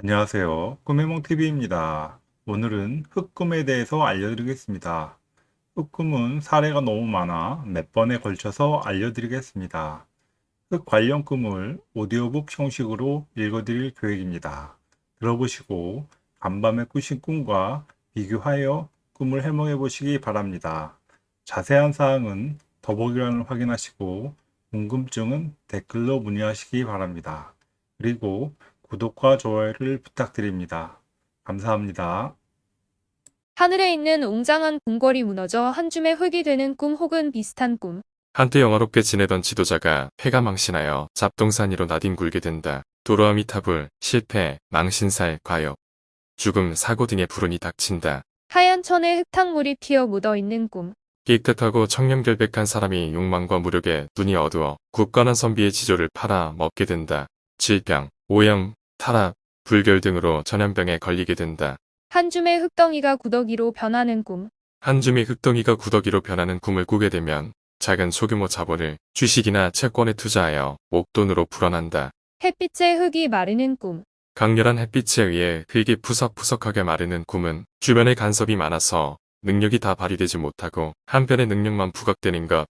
안녕하세요. 꿈해몽TV입니다. 오늘은 흑꿈에 대해서 알려드리겠습니다. 흑꿈은 사례가 너무 많아 몇 번에 걸쳐서 알려드리겠습니다. 흑 관련 꿈을 오디오북 형식으로 읽어드릴 계획입니다. 들어보시고 간밤에 꾸신 꿈과 비교하여 꿈을 해몽해 보시기 바랍니다. 자세한 사항은 더보기란을 확인하시고 궁금증은 댓글로 문의하시기 바랍니다. 그리고 구독과 좋아요를 부탁드립니다. 감사합니다. 하늘에 있는 웅장한 궁궐이 무너져 한 줌의 흙이 되는 꿈 혹은 비슷한 꿈. 한때 영화롭게 지내던 지도자가 폐가 망신하여 잡동산 위로 나뒹굴게 된다. 도로아미 타불, 실패, 망신살, 과욕, 죽음, 사고 등의 불운이 닥친다. 하얀 천에 흙탕물이 튀어 묻어 있는 꿈. 깨끗하고 청렴결백한 사람이 욕망과 무력에 눈이 어두워 굳건한 선비의 지조를 팔아 먹게 된다. 질병, 오염, 타락, 불결 등으로 전염병에 걸리게 된다. 한 줌의 흙덩이가 구더기로 변하는 꿈. 한 줌의 흙덩이가 구더기로 변하는 꿈을 꾸게 되면 작은 소규모 자본을 주식이나 채권에 투자하여 목돈으로 불어난다. 햇빛에 흙이 마르는 꿈. 강렬한 햇빛에 의해 흙이 푸석푸석하게 마르는 꿈은 주변에 간섭이 많아서 능력이 다 발휘되지 못하고 한편의 능력만 부각되는 것,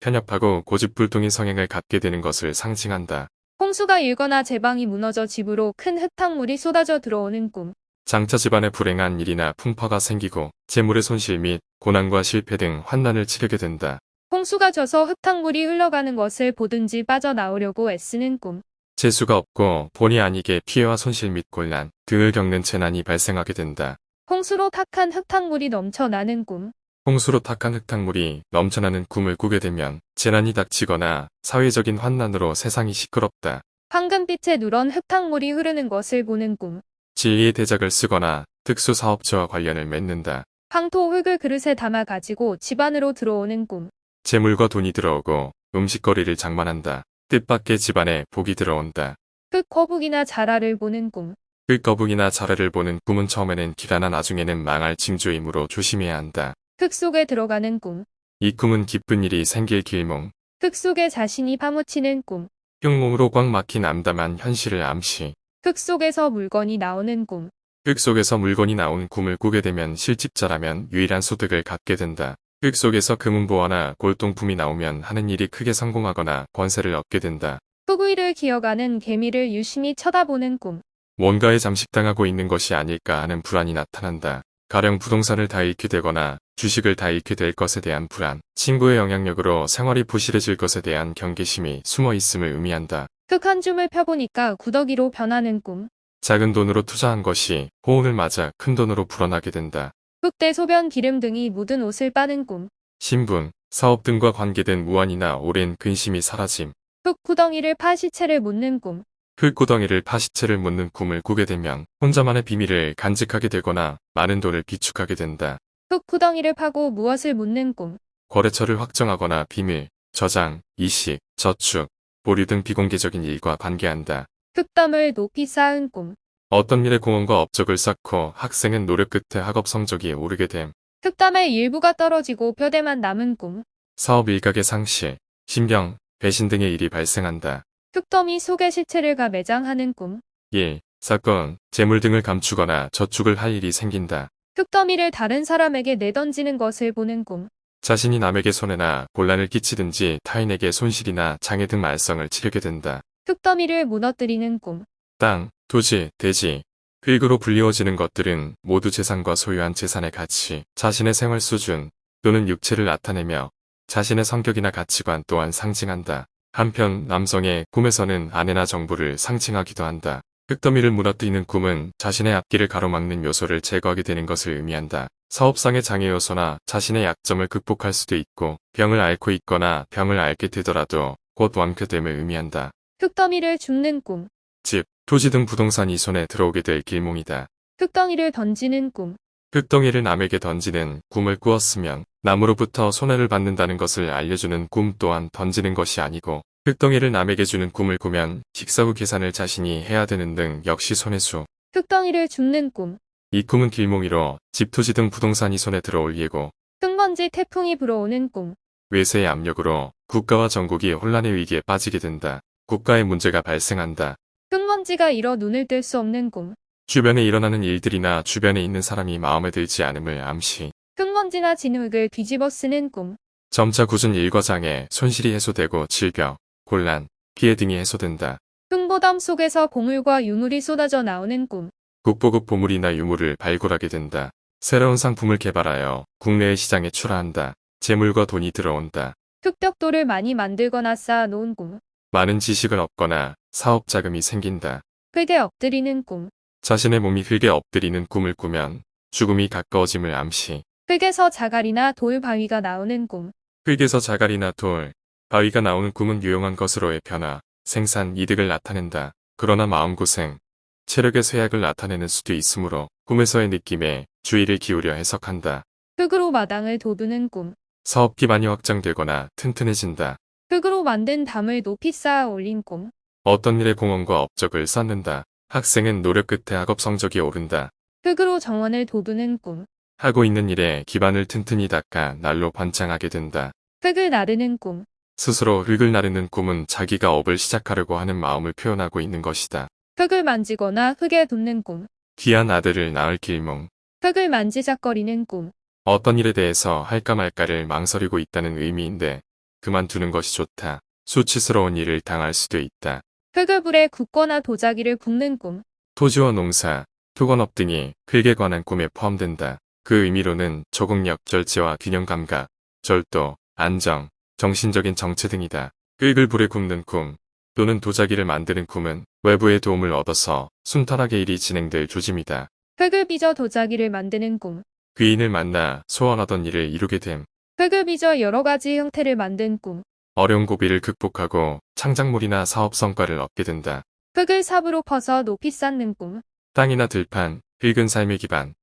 편협하고 고집불통인 성향을 갖게 되는 것을 상징한다. 홍수가 일거나 제방이 무너져 집으로 큰 흙탕물이 쏟아져 들어오는 꿈. 장차 집안에 불행한 일이나 풍파가 생기고 재물의 손실 및 고난과 실패 등 환난을 치르게 된다. 홍수가 져서 흙탕물이 흘러가는 것을 보든지 빠져나오려고 애쓰는 꿈. 재수가 없고 본의 아니게 피해와 손실 및 곤란 등을 겪는 재난이 발생하게 된다. 홍수로 탁한 흙탕물이 넘쳐나는 꿈. 홍수로 탁한 흙탕물이 넘쳐나는 꿈을 꾸게 되면 재난이 닥치거나 사회적인 환난으로 세상이 시끄럽다. 황금빛에 누런 흙탕물이 흐르는 것을 보는 꿈. 진리의 대작을 쓰거나 특수사업체와 관련을 맺는다. 황토 흙을 그릇에 담아 가지고 집 안으로 들어오는 꿈. 재물과 돈이 들어오고 음식거리를 장만한다. 뜻밖의 집안에 복이 들어온다. 흙 거북이나 자라를 보는 꿈. 흙거북이나 자라를 보는 꿈은 처음에는 기라나 나중에는 망할 징조이므로 조심해야 한다. 흙 속에 들어가는 꿈. 이 꿈은 기쁜 일이 생길 길몽, 흙 속에 자신이 파묻히는 꿈. 흉몽으로 꽉 막힌 암담한 현실을 암시, 흙 속에서 물건이 나오는 꿈. 흙 속에서 물건이 나온 꿈을 꾸게 되면 실집자라면 유일한 소득을 갖게 된다. 흙 속에서 금은보화나 골동품이 나오면 하는 일이 크게 성공하거나 권세를 얻게 된다. 흙 위를 기어가는 개미를 유심히 쳐다보는 꿈. 뭔가에 잠식당하고 있는 것이 아닐까 하는 불안이 나타난다. 가령 부동산을 다 잃게 되거나 주식을 다 잃게 될 것에 대한 불안, 친구의 영향력으로 생활이 부실해질 것에 대한 경계심이 숨어 있음을 의미한다. 흙한 줌을 펴보니까 구더기로 변하는 꿈. 작은 돈으로 투자한 것이 호운을 맞아 큰 돈으로 불어나게 된다. 흙대 소변 기름 등이 묻은 옷을 빠는 꿈. 신분, 사업 등과 관계된 무한이나 오랜 근심이 사라짐, 흙 구덩이를 파 시체를 묻는 꿈. 흙구덩이를 파시체를 묻는 꿈을 꾸게 되면 혼자만의 비밀을 간직하게 되거나 많은 돈을 비축하게 된다. 흙 구덩이를 파고 무엇을 묻는 꿈. 거래처를 확정하거나 비밀, 저장, 이식, 저축, 보류 등 비공개적인 일과 관계한다. 흙담을 높이 쌓은 꿈. 어떤 일에 공헌과 업적을 쌓고 학생은 노력 끝에 학업 성적이 오르게 됨. 흙담의 일부가 떨어지고 뼈대만 남은 꿈. 사업 일각의 상실, 신병, 배신 등의 일이 발생한다. 흙더미 속에 시체를 가 매장하는 꿈. 1. 사건, 재물 등을 감추거나 저축을 할 일이 생긴다. 흙더미를 다른 사람에게 내던지는 것을 보는 꿈. 자신이 남에게 손해나 곤란을 끼치든지 타인에게 손실이나 장애 등 말썽을 치르게 된다. 흙더미를 무너뜨리는 꿈. 땅, 토지, 대지, 흙으로 불리워지는 것들은 모두 재산과 소유한 재산의 가치, 자신의 생활 수준 또는 육체를 나타내며 자신의 성격이나 가치관 또한 상징한다. 한편 남성의 꿈에서는 아내나 정부를 상징하기도 한다. 흙더미를 무너뜨리는 꿈은 자신의 앞길을 가로막는 요소를 제거하게 되는 것을 의미한다. 사업상의 장애 요소나 자신의 약점을 극복할 수도 있고 병을 앓고 있거나 병을 앓게 되더라도 곧 완쾌됨을 의미한다. 흙더미를 줍는 꿈. 집, 토지 등 부동산이 손에 들어오게 될 길몽이다. 흙덩이를 던지는 꿈. 흙덩이를 남에게 던지는 꿈을 꾸었으면 남으로부터 손해를 받는다는 것을 알려주는 꿈 또한 던지는 것이 아니고 흙덩이를 남에게 주는 꿈을 꾸면 식사 후 계산을 자신이 해야 되는 등 역시 손해수. 흙덩이를 줍는 꿈. 이 꿈은 길몽이로 집, 토지 등 부동산이 손에 들어올 예고 흙먼지 태풍이 불어오는 꿈. 외세의 압력으로 국가와 전국이 혼란의 위기에 빠지게 된다. 국가의 문제가 발생한다. 흙먼지가 일어 눈을 뜰 수 없는 꿈. 주변에 일어나는 일들이나 주변에 있는 사람이 마음에 들지 않음을 암시. 흙먼지나 진흙을 뒤집어 쓰는 꿈. 점차 굳은 일과 장애, 손실이 해소되고 질병, 곤란, 피해 등이 해소된다. 흙보담 속에서 보물과 유물이 쏟아져 나오는 꿈. 국보급 보물이나 유물을 발굴하게 된다. 새로운 상품을 개발하여 국내의 시장에 출하한다. 재물과 돈이 들어온다. 흙벽돌을 많이 만들거나 쌓아 놓은 꿈. 많은 지식을 얻거나 사업 자금이 생긴다. 흙에 엎드리는 꿈. 자신의 몸이 흙에 엎드리는 꿈을 꾸면 죽음이 가까워짐을 암시. 흙에서 자갈이나 돌 바위가 나오는 꿈. 흙에서 자갈이나 돌, 바위가 나오는 꿈은 유용한 것으로의 변화, 생산, 이득을 나타낸다. 그러나 마음고생, 체력의 쇠약을 나타내는 수도 있으므로 꿈에서의 느낌에 주의를 기울여 해석한다. 흙으로 마당을 도두는 꿈. 사업 기반이 확장되거나 튼튼해진다. 흙으로 만든 담을 높이 쌓아 올린 꿈. 어떤 일에 공헌과 업적을 쌓는다. 학생은 노력 끝에 학업 성적이 오른다. 흙으로 정원을 도두는 꿈. 하고 있는 일에 기반을 튼튼히 닦아 날로 번창하게 된다. 흙을 나르는 꿈. 스스로 흙을 나르는 꿈은 자기가 업을 시작하려고 하는 마음을 표현하고 있는 것이다. 흙을 만지거나 흙에 눕는 꿈. 귀한 아들을 낳을 길몽. 흙을 만지작거리는 꿈. 어떤 일에 대해서 할까 말까를 망설이고 있다는 의미인데 그만두는 것이 좋다. 수치스러운 일을 당할 수도 있다. 흙을 불에 굽거나 도자기를 굽는 꿈. 토지와 농사, 토건업 등이 흙에 관한 꿈에 포함된다. 그 의미로는 적응력, 절제와 균형 감각, 절도, 안정, 정신적인 정체 등이다. 흙을 불에 굽는 꿈 또는 도자기를 만드는 꿈은 외부의 도움을 얻어서 순탄하게 일이 진행될 조짐이다. 흙을 빚어 도자기를 만드는 꿈. 귀인을 만나 소원하던 일을 이루게 됨. 흙을 빚어 여러 가지 형태를 만든 꿈. 어려운 고비를 극복하고 창작물이나 사업 성과를 얻게 된다. 흙을 삽으로 퍼서 높이 쌓는 꿈. 땅이나 들판, 흙은 삶의 기반,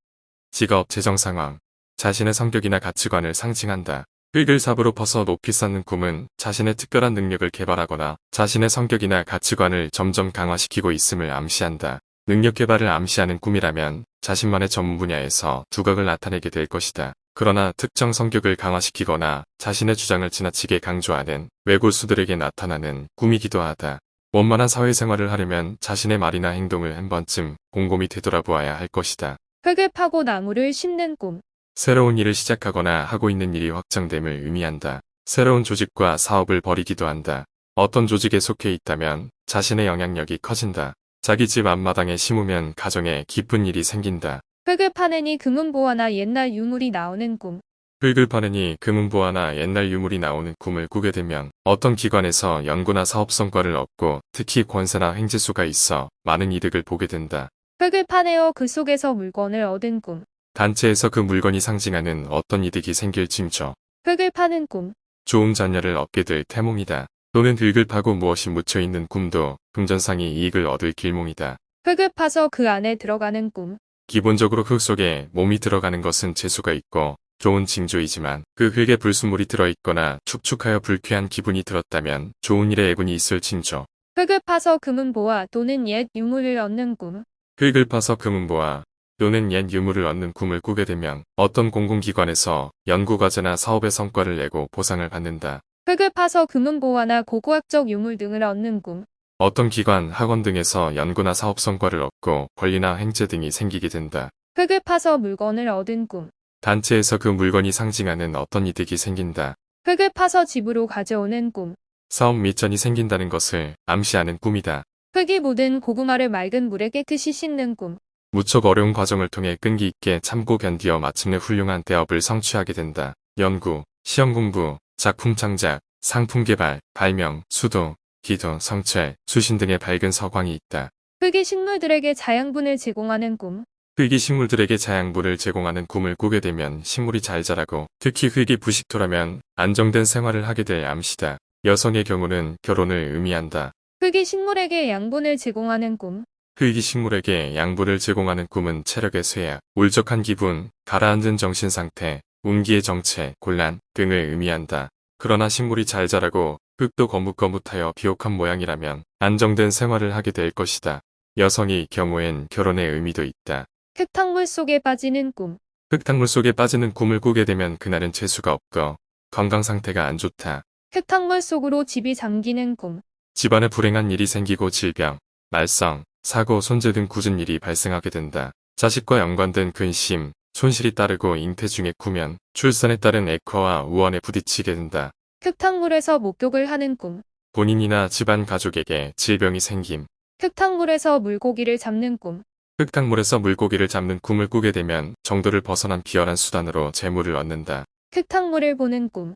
직업, 재정 상황, 자신의 성격이나 가치관을 상징한다. 흙을 삽으로 퍼서 높이 쌓는 꿈은 자신의 특별한 능력을 개발하거나 자신의 성격이나 가치관을 점점 강화시키고 있음을 암시한다. 능력 개발을 암시하는 꿈이라면 자신만의 전문 분야에서 두각을 나타내게 될 것이다. 그러나 특정 성격을 강화시키거나 자신의 주장을 지나치게 강조하는 외골수들에게 나타나는 꿈이기도 하다. 원만한 사회생활을 하려면 자신의 말이나 행동을 한 번쯤 곰곰이 되돌아보아야 할 것이다. 흙을 파고 나무를 심는 꿈. 새로운 일을 시작하거나 하고 있는 일이 확장됨을 의미한다. 새로운 조직과 사업을 벌이기도 한다. 어떤 조직에 속해 있다면 자신의 영향력이 커진다. 자기 집 앞마당에 심으면 가정에 기쁜 일이 생긴다. 흙을 파내니 금은보화나 옛날 유물이 나오는 꿈. 흙을 파느니 금은보화나 옛날 유물이 나오는 꿈을 꾸게 되면 어떤 기관에서 연구나 사업 성과를 얻고 특히 권세나 횡재수가 있어 많은 이득을 보게 된다. 흙을 파내어 그 속에서 물건을 얻은 꿈. 단체에서 그 물건이 상징하는 어떤 이득이 생길 징조. 흙을 파는 꿈. 좋은 자녀를 얻게 될 태몽이다. 또는 흙을 파고 무엇이 묻혀 있는 꿈도 금전상의 이익을 얻을 길몽이다. 흙을 파서 그 안에 들어가는 꿈. 기본적으로 흙 속에 몸이 들어가는 것은 재수가 있고 좋은 징조이지만 그 흙에 불순물이 들어있거나 축축하여 불쾌한 기분이 들었다면 좋은 일에 애군이 있을 징조. 흙을 파서 금은보화 또는 옛 유물을 얻는 꿈. 흙을 파서 금은보화 또는 옛 유물을 얻는 꿈을 꾸게 되면 어떤 공공기관에서 연구과제나 사업의 성과를 내고 보상을 받는다. 흙을 파서 금은보화나 고고학적 유물 등을 얻는 꿈. 어떤 기관, 학원 등에서 연구나 사업 성과를 얻고 권리나 횡재 등이 생기게 된다. 흙을 파서 물건을 얻은 꿈. 단체에서 그 물건이 상징하는 어떤 이득이 생긴다. 흙을 파서 집으로 가져오는 꿈. 사업 미전이 생긴다는 것을 암시하는 꿈이다. 흙이 묻은 고구마를 맑은 물에 깨끗이 씻는 꿈. 무척 어려운 과정을 통해 끈기 있게 참고 견디어 마침내 훌륭한 대업을 성취하게 된다. 연구, 시험 공부, 작품 창작, 상품 개발, 발명, 수도, 기도, 성찰, 수신 등의 밝은 서광이 있다. 흙이 식물들에게 자양분을 제공하는 꿈. 흙이 식물들에게 자양분을 제공하는 꿈을 꾸게 되면 식물이 잘 자라고 특히 흙이 부식토라면 안정된 생활을 하게 될 암시다. 여성의 경우는 결혼을 의미한다. 흙이 식물에게 양분을 제공하는 꿈. 흙이 식물에게 양분을 제공하는 꿈은 체력의 쇠약, 울적한 기분, 가라앉은 정신 상태, 운기의 정체, 곤란 등을 의미한다. 그러나 식물이 잘 자라고 흙도 거뭇거뭇하여 비옥한 모양이라면 안정된 생활을 하게 될 것이다. 여성의 경우엔 결혼의 의미도 있다. 흙탕물 속에 빠지는 꿈. 흙탕물 속에 빠지는 꿈을 꾸게 되면 그날은 재수가 없고 건강 상태가 안 좋다. 흙탕물 속으로 집이 잠기는 꿈. 집안에 불행한 일이 생기고 질병, 말썽, 사고, 손재 등 굳은 일이 발생하게 된다. 자식과 연관된 근심, 손실이 따르고 잉태 중에 구면, 출산에 따른 액화와 우원에 부딪히게 된다. 흙탕물에서 목욕을 하는 꿈. 본인이나 집안 가족에게 질병이 생김. 흙탕물에서 물고기를 잡는 꿈. 흙탕물에서 물고기를 잡는 꿈을 꾸게 되면 정도를 벗어난 비열한 수단으로 재물을 얻는다. 흙탕물을 보는 꿈.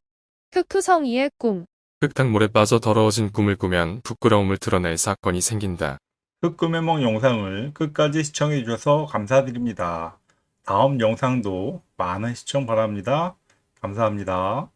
흙투성이의 꿈. 흙탕물에 빠져 더러워진 꿈을 꾸면 부끄러움을 드러낼 사건이 생긴다. 흑금해몽 영상을 끝까지 시청해 주셔서 감사드립니다. 다음 영상도 많은 시청 바랍니다. 감사합니다.